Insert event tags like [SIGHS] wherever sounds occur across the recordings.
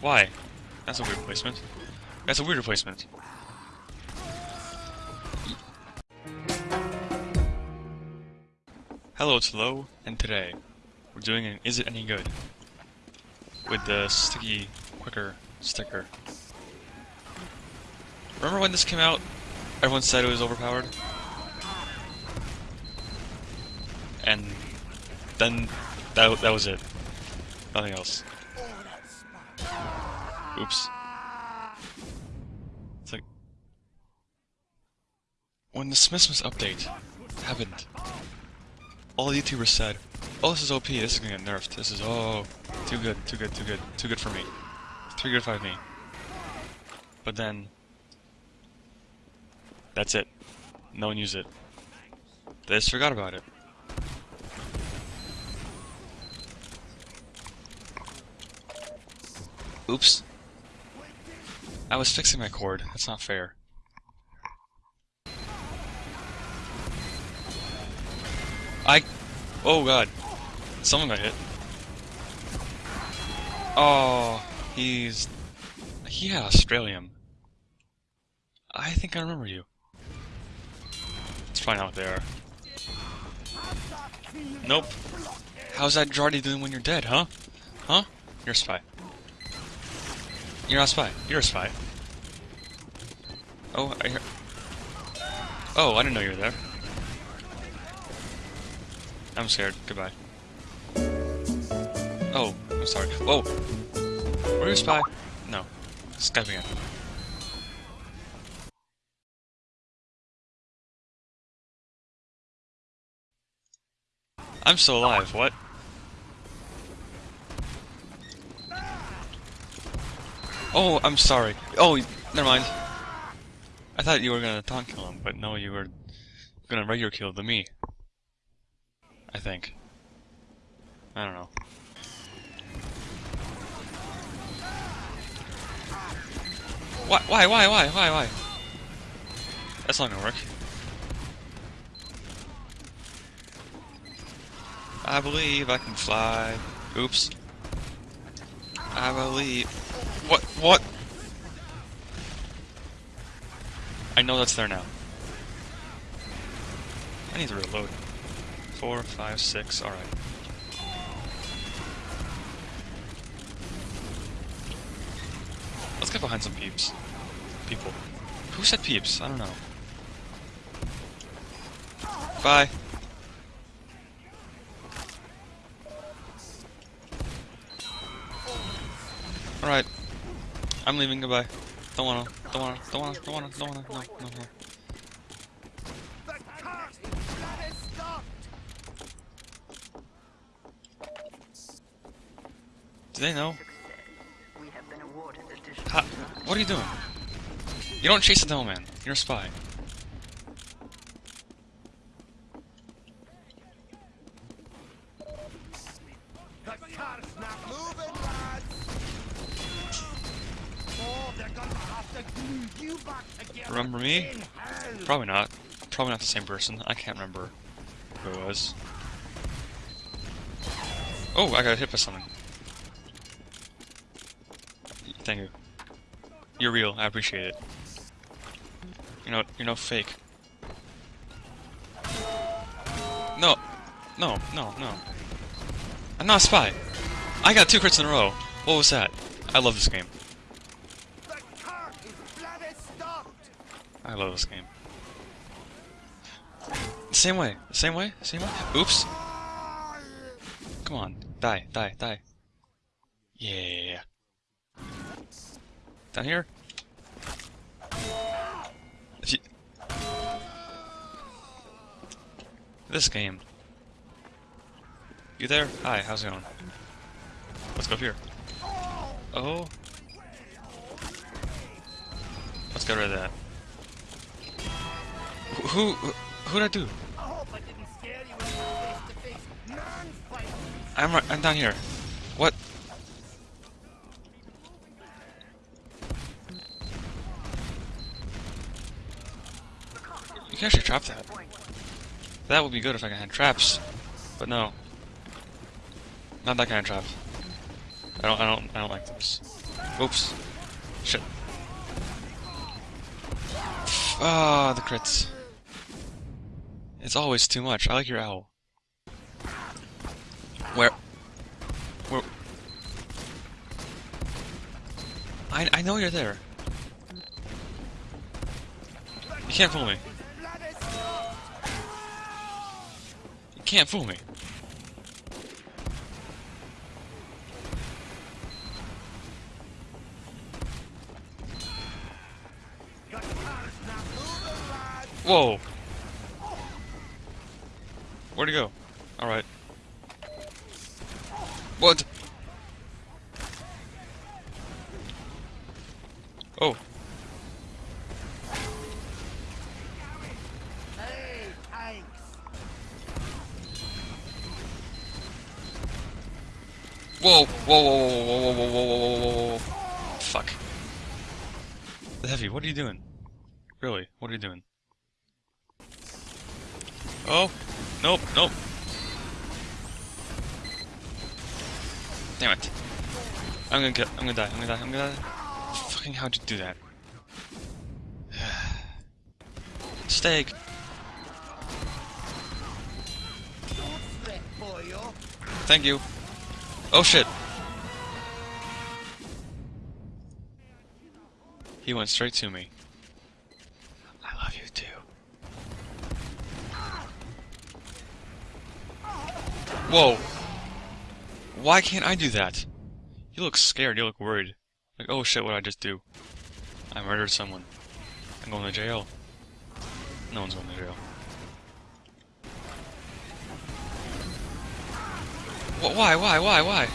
Why? That's a weird placement. That's a weird replacement. Hello, it's Lo, and today we're doing an Is It Any Good? With the sticky quicker sticker. Remember when this came out? Everyone said it was overpowered? And then that, that was it. Nothing else. Oops. It's like... When the Smithsmiths update happened, all the YouTubers said, Oh, this is OP, this is gonna get nerfed. This is, oh, too good, too good, too good, too good for me. Too good for me. But then... That's it. No one used it. They just forgot about it. Oops. I was fixing my cord. That's not fair. I... Oh god. Someone got hit. Oh, he's... He had Australium. I think I remember you. Let's find out there. Nope. How's that Jarate doing when you're dead, huh? Huh? You're a spy. You're not a spy. You're a spy. Oh, I hear... Oh, I didn't know you were there. I'm scared. Goodbye. Oh, I'm sorry. Whoa! Were you a spy? No. Skype again. I'm still alive, what? Oh, I'm sorry. Oh, never mind. I thought you were gonna taunt kill him, but no, you were gonna regular kill the me. I think. I don't know. Why, why, why, why, why, why? That's not gonna work. I believe I can fly. Oops. I believe... What? What? I know that's there now. I need to reload. Four, five, six, alright. Let's get behind some peeps. People. Who said peeps? I don't know. Bye. I'm leaving, goodbye. Don't wanna, don't wanna, don't wanna, don't wanna, don't wanna, no, no, no. Do they know? Ha what are you doing? You don't chase the devil man. You're a spy. Remember me? Probably not. Probably not the same person. I can't remember who it was. Oh, I got hit by something. Thank you. You're real. I appreciate it. You know, you're no fake. No, no, no, no. I'm not a spy. I got two crits in a row. What was that? I love this game. I love this game. Same way. Same way. Same way. Oops. Come on. Die. Die. Die. Yeah. Down here? You... This game. You there? Hi, how's it going? Let's go up here. Oh. Let's get rid of that. Who, who, who'd I do? I'm I'm down here. What? You can actually trap that. That would be good if I can had traps. But no. Not that kind of trap. I don't, I don't, I don't like this. Oops. Shit. Ah, the crits. It's always too much. I like your owl. Where? Where? I, I know you're there. You can't fool me. You can't fool me. Whoa! Where'd he go? Alright. What? Oh. Whoa, whoa, whoa, whoa, whoa, whoa, whoa, whoa, whoa, whoa. Fuck. The heavy, what are you doing? Really, what are you doing? Oh, nope, nope. Damn it. I'm gonna get, I'm gonna die, I'm gonna die, I'm gonna die. Fucking how'd you do that? [SIGHS] Steak. Thank you. Oh shit. He went straight to me. Whoa. Why can't I do that? You look scared, you look worried. Like, oh shit, what did I just do? I murdered someone. I'm going to jail. No one's going to jail. Wh- Why, why, why, why?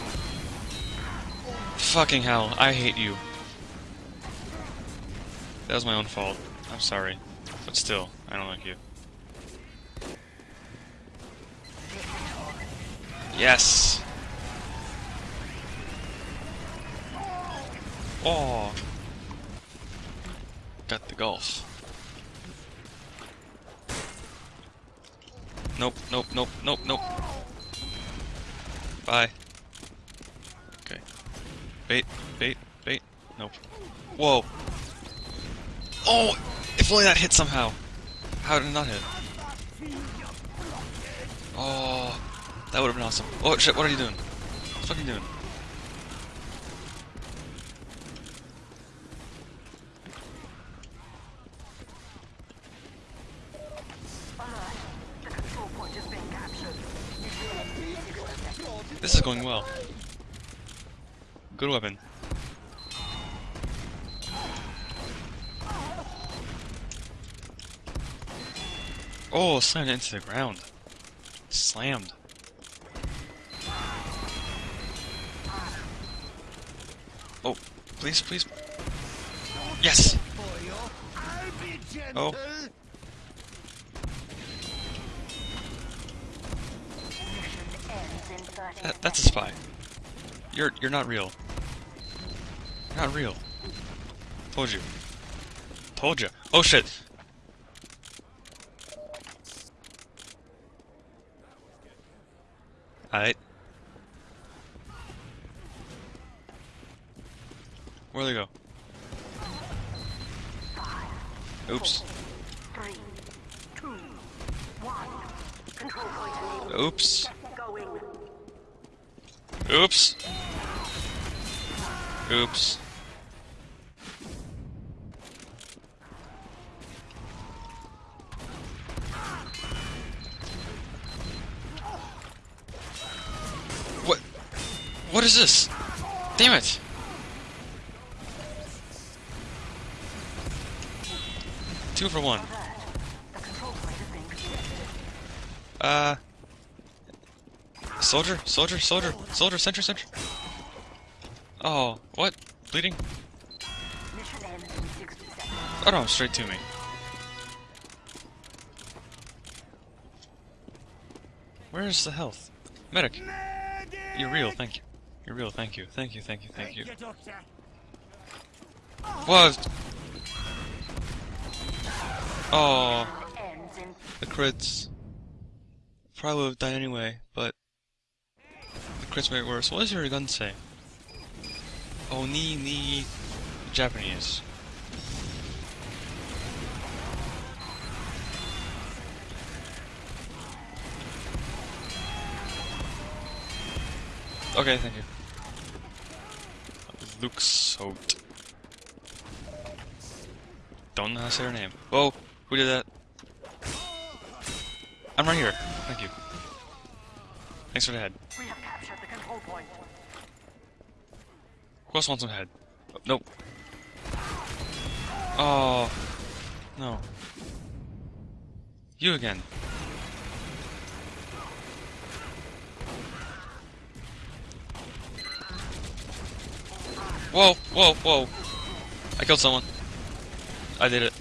Fucking hell, I hate you. That was my own fault. I'm sorry. But still, I don't like you. Yes! Oh! Got the golf. Nope, nope, nope, nope, nope. Bye. Okay. Bait, bait, bait. Nope. Whoa! Oh! If only that hit somehow! How did it not hit? Oh! That would have been awesome. Oh shit, what are you doing? What are you doing? This is going well. Good weapon. Oh, slammed into the ground. Slammed. Please, please. Yes! For you. I'll be gentle. Oh. That, that's a spy. You're you're not real. You're not real. Told you. Told you. Oh shit. Alright. Where'd they go? Oops. Oops. Oops. Oops. What? What is this? Damn it! Two for one. The control point is being contested. Uh. Soldier, soldier, soldier, soldier, sentry, sentry. Oh, what? Bleeding? Mission ends in 60 seconds. Oh no, straight to me. Where's the health? Medic! You're real, thank you. You're real, thank you. Thank you, thank you, thank you. Thank you, Doctor. What? Oh, the crits. Probably would have died anyway, but the crits made it worse. What does your gun say? Oh, Oni ni Japanese. Okay, thank you. Luke Soat. Don't know how to say her name. Whoa, who did that? I'm right here. Thank you. Thanks for the head. We have captured the control point. Who else wants some head? Oh, nope. Oh. No. You again. Whoa, whoa, whoa. I killed someone. I did it.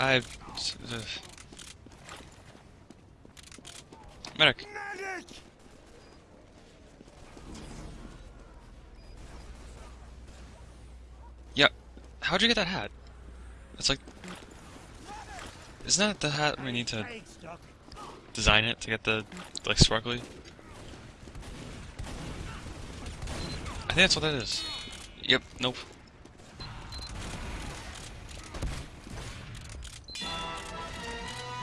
I've... uh, Medic. Medic! Yeah. How'd you get that hat? It's like... Isn't that the hat we need to design it to get the, like, sparkly? I think that's what that is. Yep, nope.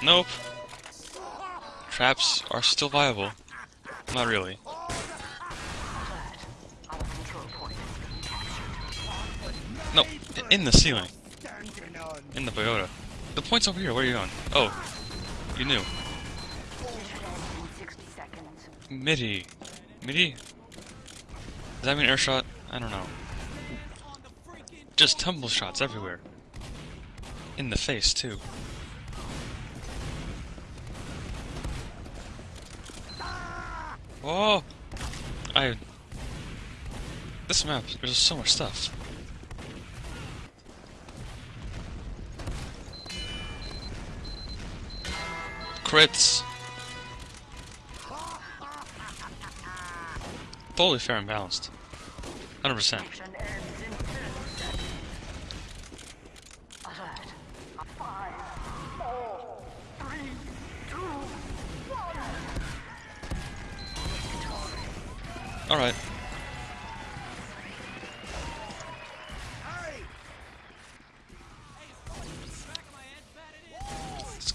Nope. Traps are still viable. Not really. No, in the ceiling. In the pagoda. The point's over here, where are you going? Oh. You knew. Mission ends in 60 seconds. MIDI. MIDI? Does that mean air shot? I don't know. Just tumble shots everywhere. In the face, too. Whoa! I... This map, there's so much stuff. Crits! Totally fair and balanced. 100%. Alright.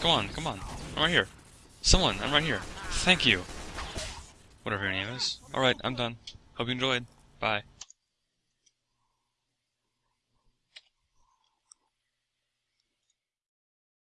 Go on, come on. I'm right here. Someone, I'm right here. Thank you. Whatever your name is. Alright, I'm done. Hope you enjoyed. Bye.